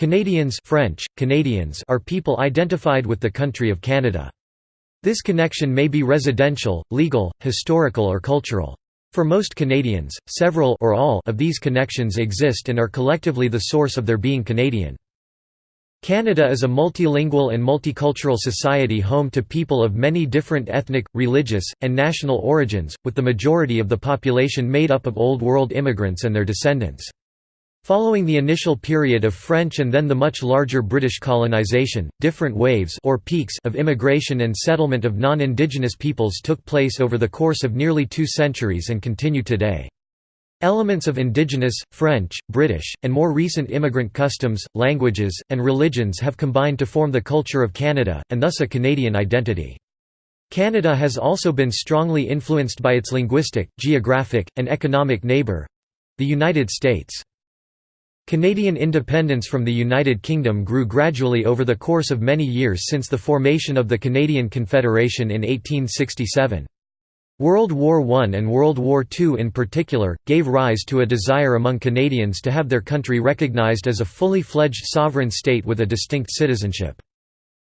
Canadians French, Canadians are people identified with the country of Canada. This connection may be residential, legal, historical or cultural. For most Canadians, several or all of these connections exist and are collectively the source of their being Canadian. Canada is a multilingual and multicultural society home to people of many different ethnic, religious, and national origins, with the majority of the population made up of Old World immigrants and their descendants. Following the initial period of French and then the much larger British colonisation, different waves or peaks of immigration and settlement of non-Indigenous peoples took place over the course of nearly two centuries and continue today. Elements of indigenous, French, British, and more recent immigrant customs, languages, and religions have combined to form the culture of Canada, and thus a Canadian identity. Canada has also been strongly influenced by its linguistic, geographic, and economic neighbour—the United States. Canadian independence from the United Kingdom grew gradually over the course of many years since the formation of the Canadian Confederation in 1867. World War I and World War II in particular, gave rise to a desire among Canadians to have their country recognized as a fully fledged sovereign state with a distinct citizenship.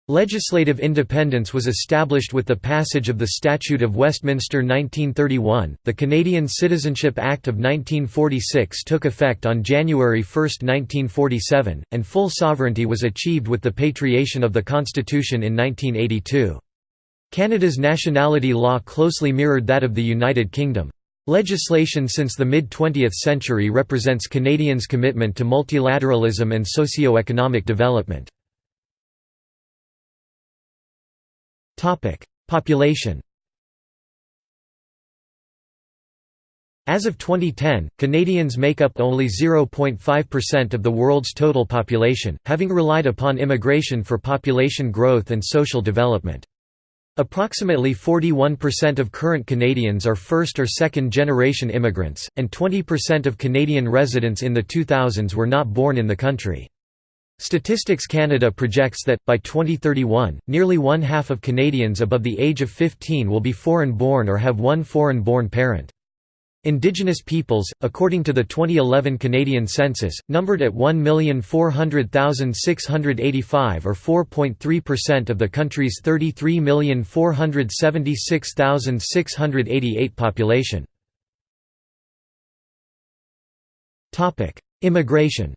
Legislative independence was established with the passage of the Statute of Westminster 1931. The Canadian Citizenship Act of 1946 took effect on January 1, 1947, and full sovereignty was achieved with the patriation of the Constitution in 1982. Canada's nationality law closely mirrored that of the United Kingdom. Legislation since the mid-20th century represents Canadians' commitment to multilateralism and socio-economic development. Population As of 2010, Canadians make up only 0.5% of the world's total population, having relied upon immigration for population growth and social development. Approximately 41% of current Canadians are first or second generation immigrants, and 20% of Canadian residents in the 2000s were not born in the country. Statistics Canada projects that, by 2031, nearly one half of Canadians above the age of 15 will be foreign-born or have one foreign-born parent. Indigenous peoples, according to the 2011 Canadian census, numbered at 1,400,685 or 4.3% of the country's 33,476,688 population. Immigration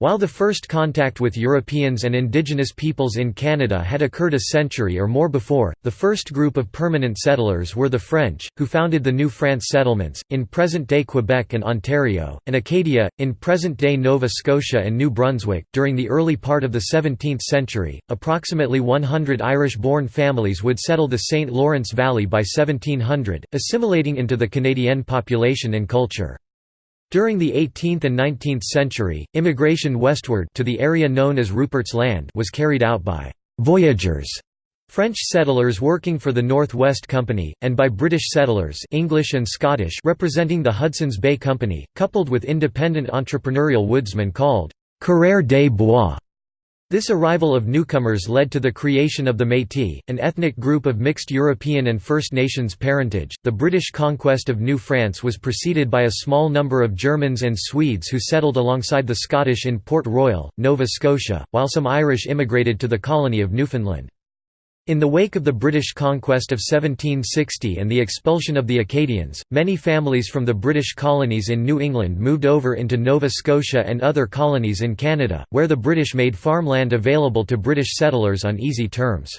While the first contact with Europeans and indigenous peoples in Canada had occurred a century or more before, the first group of permanent settlers were the French, who founded the New France settlements, in present-day Quebec and Ontario, and Acadia, in present-day Nova Scotia and New Brunswick. During the early part of the 17th century, approximately 100 Irish-born families would settle the St. Lawrence Valley by 1700, assimilating into the Canadian population and culture. During the 18th and 19th century, immigration westward to the area known as Rupert's Land was carried out by «voyageurs» French settlers working for the North West Company, and by British settlers English and Scottish representing the Hudson's Bay Company, coupled with independent entrepreneurial woodsmen called «coureurs des bois» This arrival of newcomers led to the creation of the Métis, an ethnic group of mixed European and First Nations parentage. The British conquest of New France was preceded by a small number of Germans and Swedes who settled alongside the Scottish in Port Royal, Nova Scotia, while some Irish immigrated to the colony of Newfoundland. In the wake of the British conquest of 1760 and the expulsion of the Acadians, many families from the British colonies in New England moved over into Nova Scotia and other colonies in Canada, where the British made farmland available to British settlers on easy terms.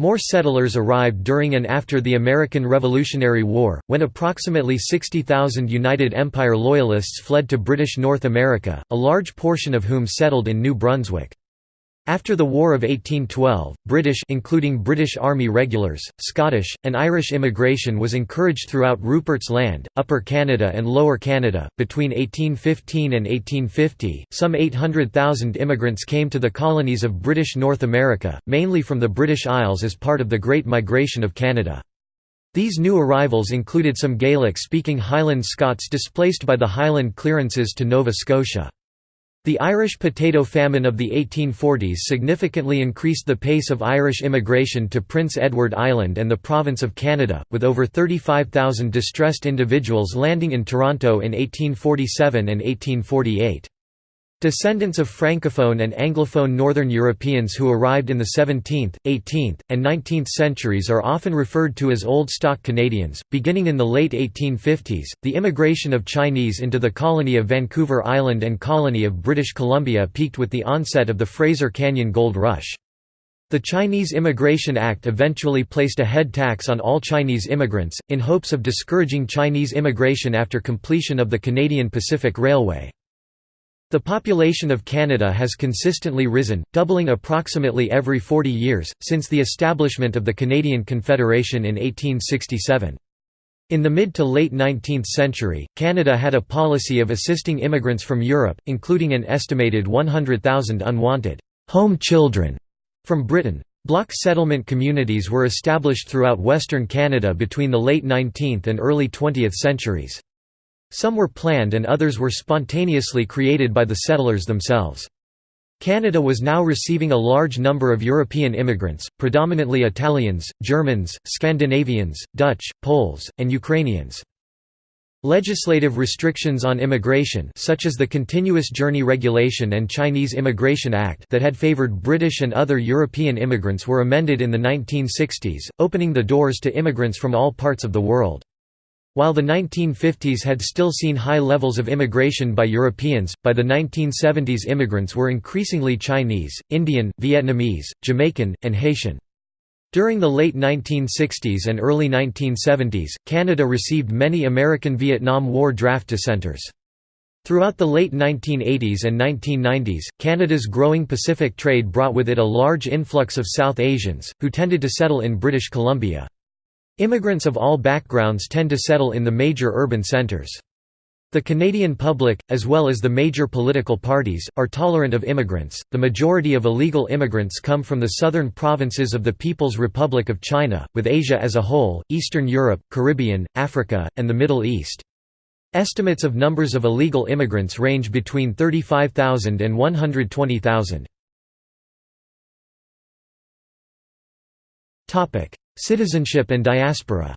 More settlers arrived during and after the American Revolutionary War, when approximately 60,000 United Empire Loyalists fled to British North America, a large portion of whom settled in New Brunswick. After the War of 1812, British including British Army regulars, Scottish, and Irish immigration was encouraged throughout Rupert's Land, Upper Canada and Lower Canada. Between 1815 and 1850, some 800,000 immigrants came to the colonies of British North America, mainly from the British Isles as part of the Great Migration of Canada. These new arrivals included some Gaelic-speaking Highland Scots displaced by the Highland clearances to Nova Scotia. The Irish potato famine of the 1840s significantly increased the pace of Irish immigration to Prince Edward Island and the province of Canada, with over 35,000 distressed individuals landing in Toronto in 1847 and 1848. Descendants of Francophone and Anglophone Northern Europeans who arrived in the 17th, 18th, and 19th centuries are often referred to as Old Stock Canadians. Beginning in the late 1850s, the immigration of Chinese into the colony of Vancouver Island and colony of British Columbia peaked with the onset of the Fraser Canyon Gold Rush. The Chinese Immigration Act eventually placed a head tax on all Chinese immigrants, in hopes of discouraging Chinese immigration after completion of the Canadian Pacific Railway. The population of Canada has consistently risen, doubling approximately every 40 years, since the establishment of the Canadian Confederation in 1867. In the mid to late 19th century, Canada had a policy of assisting immigrants from Europe, including an estimated 100,000 unwanted home children from Britain. Block settlement communities were established throughout Western Canada between the late 19th and early 20th centuries. Some were planned and others were spontaneously created by the settlers themselves. Canada was now receiving a large number of European immigrants, predominantly Italians, Germans, Scandinavians, Dutch, Poles, and Ukrainians. Legislative restrictions on immigration such as the Continuous Journey Regulation and Chinese Immigration Act that had favored British and other European immigrants were amended in the 1960s, opening the doors to immigrants from all parts of the world. While the 1950s had still seen high levels of immigration by Europeans, by the 1970s immigrants were increasingly Chinese, Indian, Vietnamese, Jamaican, and Haitian. During the late 1960s and early 1970s, Canada received many American Vietnam War draft dissenters. Throughout the late 1980s and 1990s, Canada's growing Pacific trade brought with it a large influx of South Asians, who tended to settle in British Columbia. Immigrants of all backgrounds tend to settle in the major urban centres. The Canadian public, as well as the major political parties, are tolerant of immigrants. The majority of illegal immigrants come from the southern provinces of the People's Republic of China, with Asia as a whole, Eastern Europe, Caribbean, Africa, and the Middle East. Estimates of numbers of illegal immigrants range between 35,000 and 120,000. Citizenship and diaspora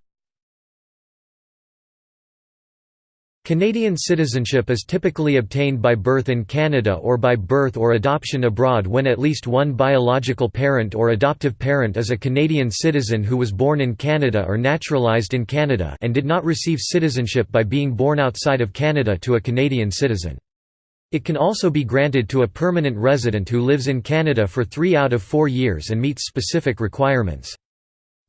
Canadian citizenship is typically obtained by birth in Canada or by birth or adoption abroad when at least one biological parent or adoptive parent is a Canadian citizen who was born in Canada or naturalized in Canada and did not receive citizenship by being born outside of Canada to a Canadian citizen. It can also be granted to a permanent resident who lives in Canada for three out of four years and meets specific requirements.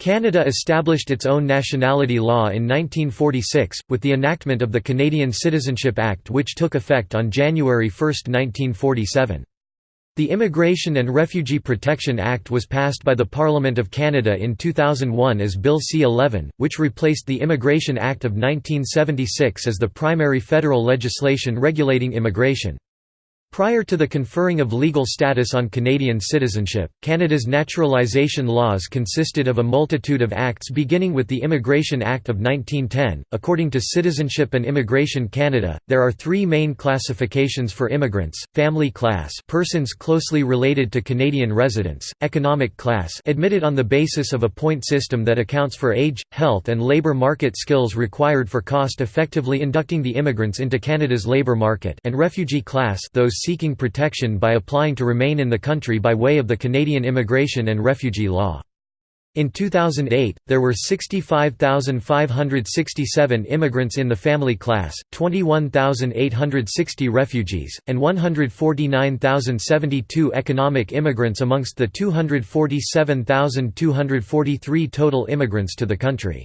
Canada established its own nationality law in 1946, with the enactment of the Canadian Citizenship Act which took effect on January 1, 1947. The Immigration and Refugee Protection Act was passed by the Parliament of Canada in 2001 as Bill C-11, which replaced the Immigration Act of 1976 as the primary federal legislation regulating immigration. Prior to the conferring of legal status on Canadian citizenship, Canada's naturalisation laws consisted of a multitude of acts beginning with the Immigration Act of 1910. According to Citizenship and Immigration Canada, there are three main classifications for immigrants family class, persons closely related to Canadian residents, economic class, admitted on the basis of a point system that accounts for age, health, and labour market skills required for cost effectively inducting the immigrants into Canada's labour market, and refugee class, those seeking protection by applying to remain in the country by way of the Canadian Immigration and Refugee Law. In 2008, there were 65,567 immigrants in the family class, 21,860 refugees, and 149,072 economic immigrants amongst the 247,243 total immigrants to the country.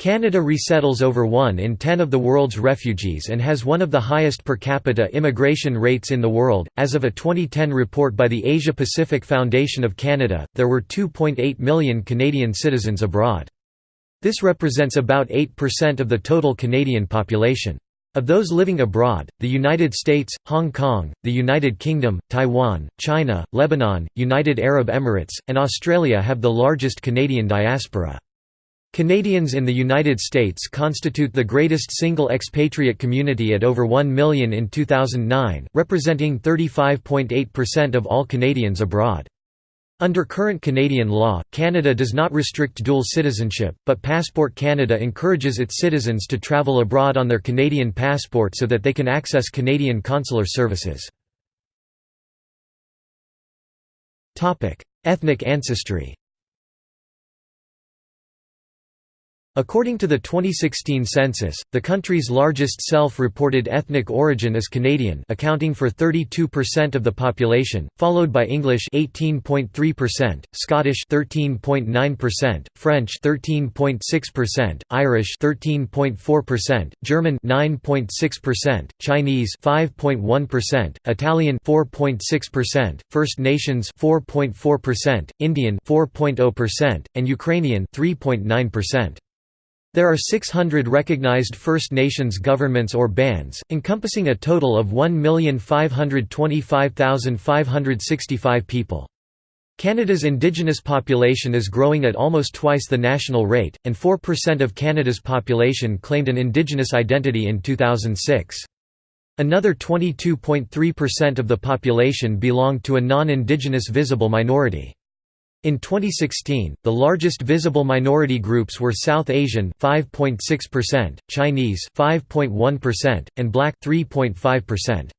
Canada resettles over 1 in 10 of the world's refugees and has one of the highest per capita immigration rates in the world. As of a 2010 report by the Asia Pacific Foundation of Canada, there were 2.8 million Canadian citizens abroad. This represents about 8% of the total Canadian population. Of those living abroad, the United States, Hong Kong, the United Kingdom, Taiwan, China, Lebanon, United Arab Emirates, and Australia have the largest Canadian diaspora. Canadians in the United States constitute the greatest single expatriate community at over 1 million in 2009, representing 35.8% of all Canadians abroad. Under current Canadian law, Canada does not restrict dual citizenship, but Passport Canada encourages its citizens to travel abroad on their Canadian passport so that they can access Canadian consular services. Ethnic ancestry According to the 2016 census, the country's largest self-reported ethnic origin is Canadian accounting for 32% of the population, followed by English 18.3%, Scottish 13.9%, French 13.6%, Irish 13.4%, German 9.6%, Chinese 5.1%, Italian 4.6%, First Nations 4.4%, Indian 4.0%, and Ukrainian 3.9%. There are 600 recognized First Nations governments or bands, encompassing a total of 1,525,565 people. Canada's Indigenous population is growing at almost twice the national rate, and 4% of Canada's population claimed an Indigenous identity in 2006. Another 22.3% of the population belonged to a non-Indigenous visible minority. In 2016, the largest visible minority groups were South Asian 5.6%, Chinese 5.1%, and Black 3.5%.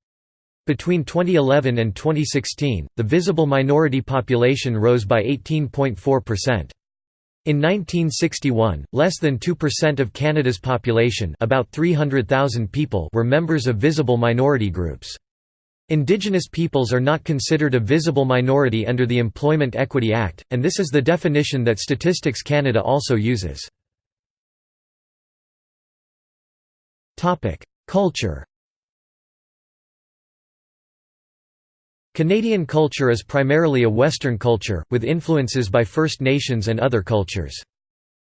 Between 2011 and 2016, the visible minority population rose by 18.4%. In 1961, less than 2% of Canada's population about 300,000 people were members of visible minority groups. Indigenous peoples are not considered a visible minority under the Employment Equity Act, and this is the definition that Statistics Canada also uses. Culture Canadian culture is primarily a Western culture, with influences by First Nations and other cultures.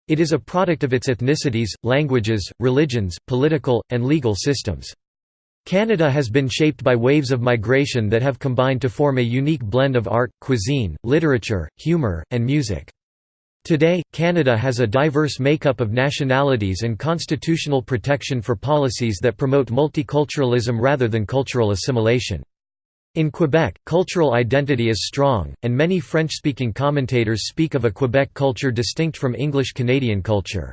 It is a product of its ethnicities, languages, religions, political, and legal systems. Canada has been shaped by waves of migration that have combined to form a unique blend of art, cuisine, literature, humour, and music. Today, Canada has a diverse makeup of nationalities and constitutional protection for policies that promote multiculturalism rather than cultural assimilation. In Quebec, cultural identity is strong, and many French-speaking commentators speak of a Quebec culture distinct from English Canadian culture.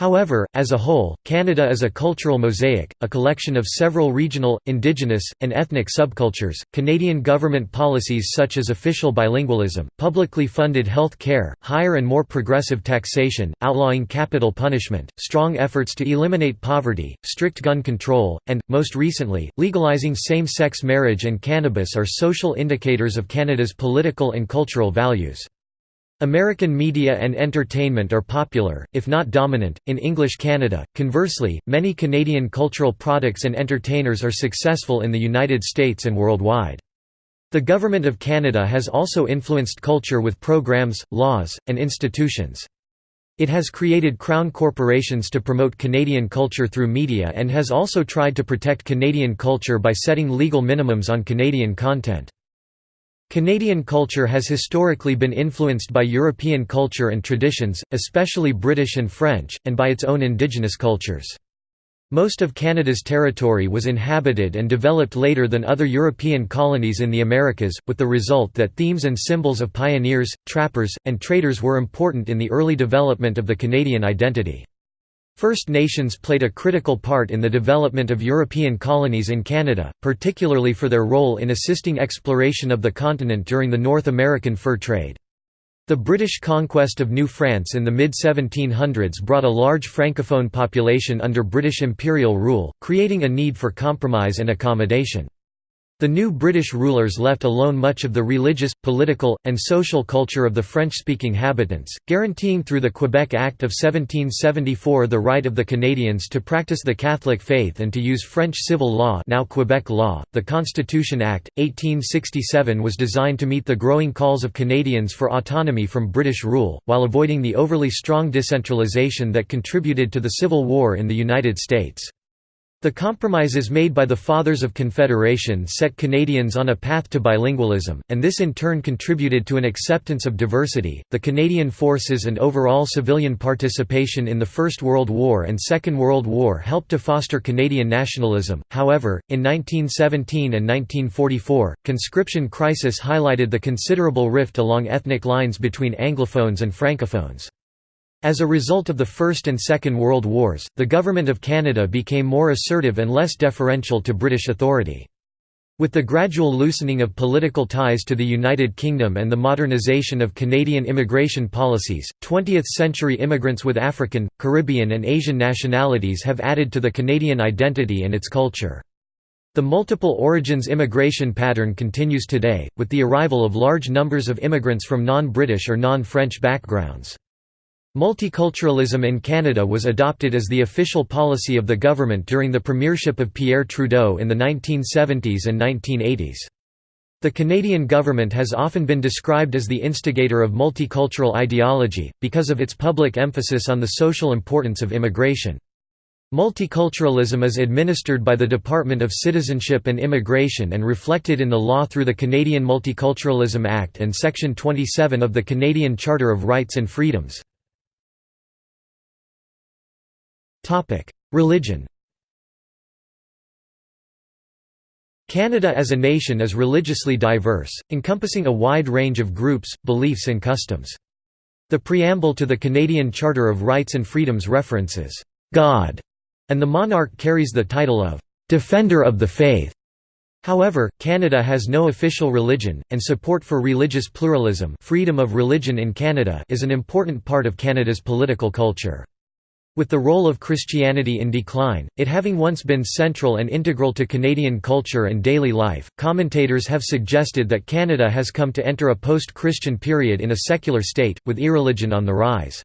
However, as a whole, Canada is a cultural mosaic, a collection of several regional, indigenous, and ethnic subcultures. Canadian government policies such as official bilingualism, publicly funded health care, higher and more progressive taxation, outlawing capital punishment, strong efforts to eliminate poverty, strict gun control, and, most recently, legalizing same sex marriage and cannabis are social indicators of Canada's political and cultural values. American media and entertainment are popular, if not dominant, in English Canada. Conversely, many Canadian cultural products and entertainers are successful in the United States and worldwide. The Government of Canada has also influenced culture with programs, laws, and institutions. It has created crown corporations to promote Canadian culture through media and has also tried to protect Canadian culture by setting legal minimums on Canadian content. Canadian culture has historically been influenced by European culture and traditions, especially British and French, and by its own Indigenous cultures. Most of Canada's territory was inhabited and developed later than other European colonies in the Americas, with the result that themes and symbols of pioneers, trappers, and traders were important in the early development of the Canadian identity. First Nations played a critical part in the development of European colonies in Canada, particularly for their role in assisting exploration of the continent during the North American fur trade. The British conquest of New France in the mid-1700s brought a large francophone population under British imperial rule, creating a need for compromise and accommodation. The new British rulers left alone much of the religious, political, and social culture of the French-speaking habitants, guaranteeing through the Quebec Act of 1774 the right of the Canadians to practice the Catholic faith and to use French civil law now Quebec law. The Constitution Act, 1867 was designed to meet the growing calls of Canadians for autonomy from British rule, while avoiding the overly strong decentralization that contributed to the Civil War in the United States. The compromises made by the Fathers of Confederation set Canadians on a path to bilingualism, and this in turn contributed to an acceptance of diversity. The Canadian forces and overall civilian participation in the First World War and Second World War helped to foster Canadian nationalism. However, in 1917 and 1944, conscription crisis highlighted the considerable rift along ethnic lines between Anglophones and Francophones. As a result of the First and Second World Wars, the Government of Canada became more assertive and less deferential to British authority. With the gradual loosening of political ties to the United Kingdom and the modernisation of Canadian immigration policies, 20th-century immigrants with African, Caribbean and Asian nationalities have added to the Canadian identity and its culture. The multiple origins immigration pattern continues today, with the arrival of large numbers of immigrants from non-British or non-French backgrounds. Multiculturalism in Canada was adopted as the official policy of the government during the premiership of Pierre Trudeau in the 1970s and 1980s. The Canadian government has often been described as the instigator of multicultural ideology, because of its public emphasis on the social importance of immigration. Multiculturalism is administered by the Department of Citizenship and Immigration and reflected in the law through the Canadian Multiculturalism Act and Section 27 of the Canadian Charter of Rights and Freedoms. Religion Canada as a nation is religiously diverse, encompassing a wide range of groups, beliefs and customs. The preamble to the Canadian Charter of Rights and Freedoms references, "'God' and the monarch carries the title of "'Defender of the Faith'. However, Canada has no official religion, and support for religious pluralism freedom of religion in Canada is an important part of Canada's political culture. With the role of Christianity in decline, it having once been central and integral to Canadian culture and daily life, commentators have suggested that Canada has come to enter a post-Christian period in a secular state, with irreligion on the rise.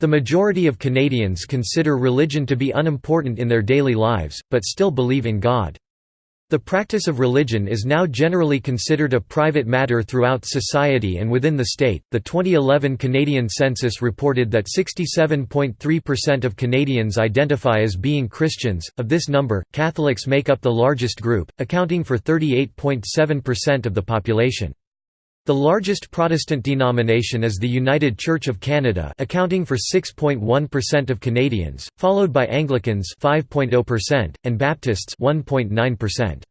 The majority of Canadians consider religion to be unimportant in their daily lives, but still believe in God. The practice of religion is now generally considered a private matter throughout society and within the state. The 2011 Canadian census reported that 67.3% of Canadians identify as being Christians. Of this number, Catholics make up the largest group, accounting for 38.7% of the population. The largest Protestant denomination is the United Church of Canada accounting for 6.1% of Canadians, followed by Anglicans 5.0% and Baptists 1.9%.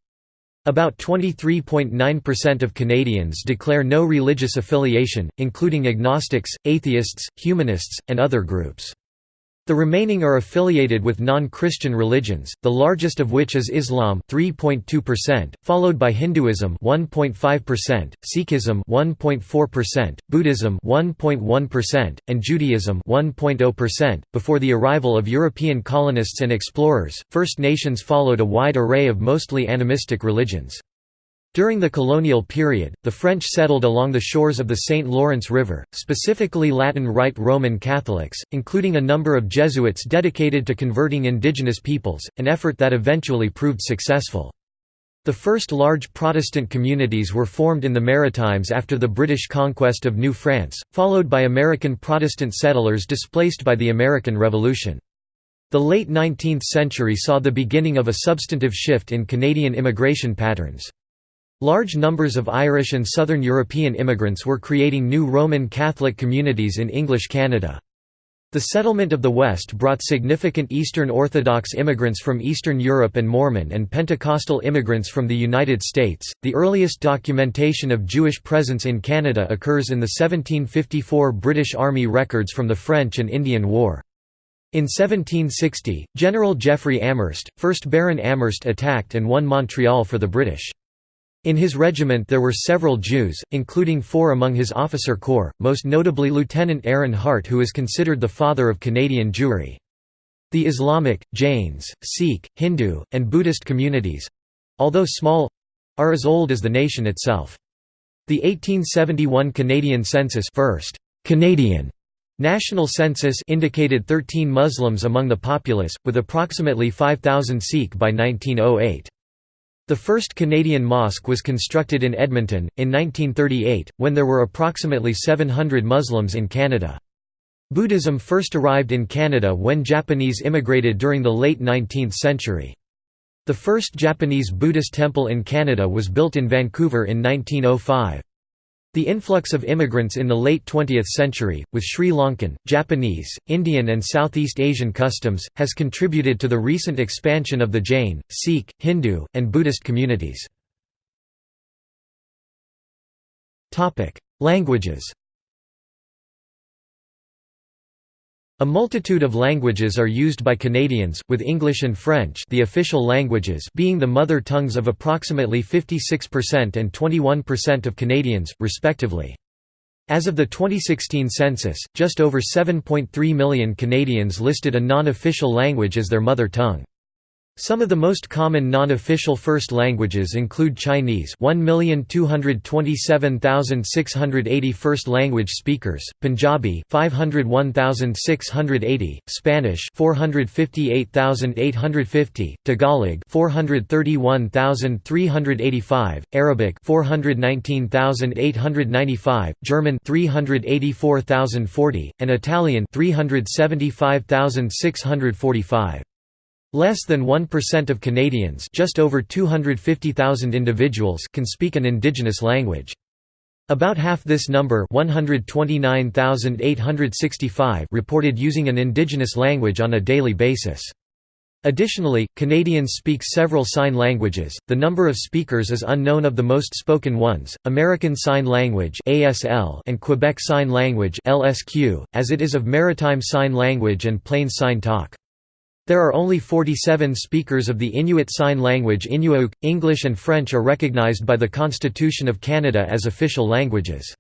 About 23.9% of Canadians declare no religious affiliation, including agnostics, atheists, humanists, and other groups. The remaining are affiliated with non-Christian religions, the largest of which is Islam 3.2%, followed by Hinduism 1.5%, Sikhism 1.4%, Buddhism 1.1%, and Judaism 1.0%. Before the arrival of European colonists and explorers, First Nations followed a wide array of mostly animistic religions. During the colonial period, the French settled along the shores of the St. Lawrence River, specifically Latin Rite Roman Catholics, including a number of Jesuits dedicated to converting indigenous peoples, an effort that eventually proved successful. The first large Protestant communities were formed in the Maritimes after the British conquest of New France, followed by American Protestant settlers displaced by the American Revolution. The late 19th century saw the beginning of a substantive shift in Canadian immigration patterns. Large numbers of Irish and Southern European immigrants were creating new Roman Catholic communities in English Canada. The settlement of the West brought significant Eastern Orthodox immigrants from Eastern Europe and Mormon and Pentecostal immigrants from the United States. The earliest documentation of Jewish presence in Canada occurs in the 1754 British Army records from the French and Indian War. In 1760, General Jeffery Amherst, 1st Baron Amherst attacked and won Montreal for the British. In his regiment there were several Jews, including four among his officer corps, most notably Lieutenant Aaron Hart who is considered the father of Canadian Jewry. The Islamic, Jains, Sikh, Hindu, and Buddhist communities—although small—are as old as the nation itself. The 1871 Canadian census first Canadian National census indicated 13 Muslims among the populace, with approximately 5,000 Sikh by 1908. The first Canadian mosque was constructed in Edmonton, in 1938, when there were approximately 700 Muslims in Canada. Buddhism first arrived in Canada when Japanese immigrated during the late 19th century. The first Japanese Buddhist temple in Canada was built in Vancouver in 1905. The influx of immigrants in the late 20th century, with Sri Lankan, Japanese, Indian and Southeast Asian customs, has contributed to the recent expansion of the Jain, Sikh, Hindu, and Buddhist communities. Languages A multitude of languages are used by Canadians, with English and French the official languages being the mother tongues of approximately 56% and 21% of Canadians, respectively. As of the 2016 census, just over 7.3 million Canadians listed a non-official language as their mother tongue. Some of the most common non-official first languages include Chinese 1,227,680 first language speakers, Punjabi 501,680, Spanish 458,850, Tagalog 431,385, Arabic 419,895, German 384,040, and Italian 375,645. Less than 1% of Canadians just over 250,000 individuals can speak an indigenous language. About half this number 129,865 reported using an indigenous language on a daily basis. Additionally, Canadians speak several sign languages. The number of speakers is unknown of the most spoken ones: American Sign Language (ASL) and Quebec Sign Language (LSQ), as it is of Maritime Sign Language and Plains Sign Talk. There are only 47 speakers of the Inuit Sign Language Inuyuk. English and French are recognized by the Constitution of Canada as official languages.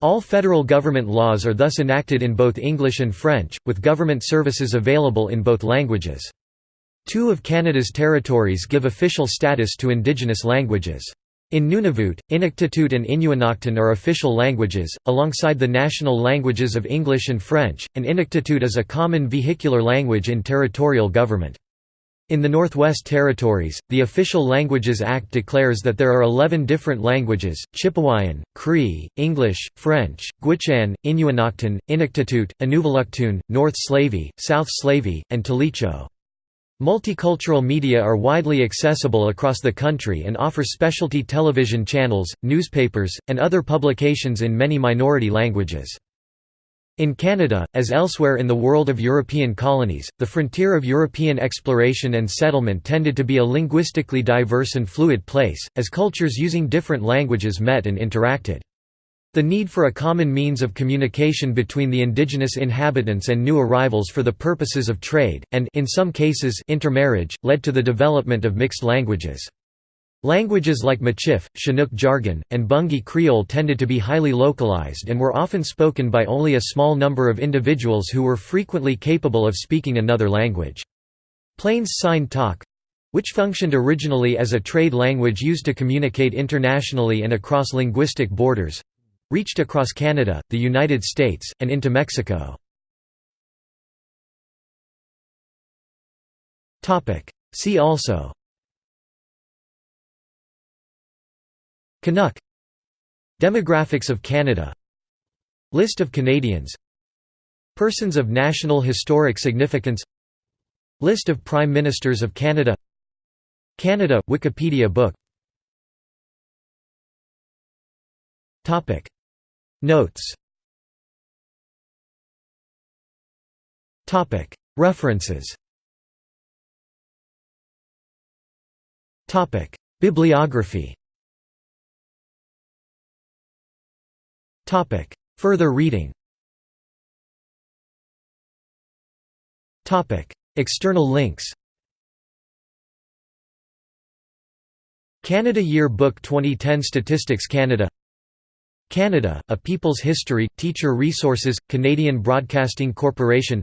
All federal government laws are thus enacted in both English and French, with government services available in both languages. Two of Canada's territories give official status to Indigenous languages. In Nunavut, Inuktitut and Inuinnaqtun are official languages, alongside the national languages of English and French, and Inuktitut is a common vehicular language in territorial government. In the Northwest Territories, the Official Languages Act declares that there are 11 different languages, Chipewyan, Cree, English, French, Gwich'in, Inuinnaqtun, Inuktitut, Inuvialuktun, North Slavey, South Slavey, and Tłı̨chǫ. Multicultural media are widely accessible across the country and offer specialty television channels, newspapers, and other publications in many minority languages. In Canada, as elsewhere in the world of European colonies, the frontier of European exploration and settlement tended to be a linguistically diverse and fluid place, as cultures using different languages met and interacted. The need for a common means of communication between the indigenous inhabitants and new arrivals for the purposes of trade, and in some cases intermarriage, led to the development of mixed languages. Languages like Michif, Chinook jargon, and Bungi Creole tended to be highly localized and were often spoken by only a small number of individuals who were frequently capable of speaking another language. Plains Sign Talk which functioned originally as a trade language used to communicate internationally and across linguistic borders reached across Canada, the United States, and into Mexico. See also. Canuck. Demographics of Canada. List of Canadians. Persons of National Historic Significance. List of Prime Ministers of Canada. Canada – Wikipedia book Notes. References. Bibliography. Topic. Further reading. Topic. External links. Canada Year Book 2010 Statistics Canada Canada, A People's History, Teacher Resources, Canadian Broadcasting Corporation.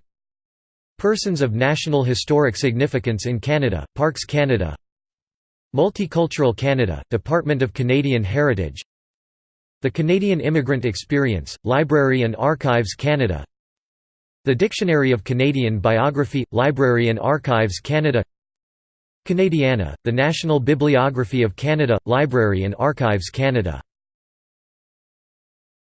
Persons of National Historic Significance in Canada, Parks Canada. Multicultural Canada, Department of Canadian Heritage. The Canadian Immigrant Experience, Library and Archives Canada. The Dictionary of Canadian Biography, Library and Archives Canada. Canadiana, the National Bibliography of Canada, Library and Archives Canada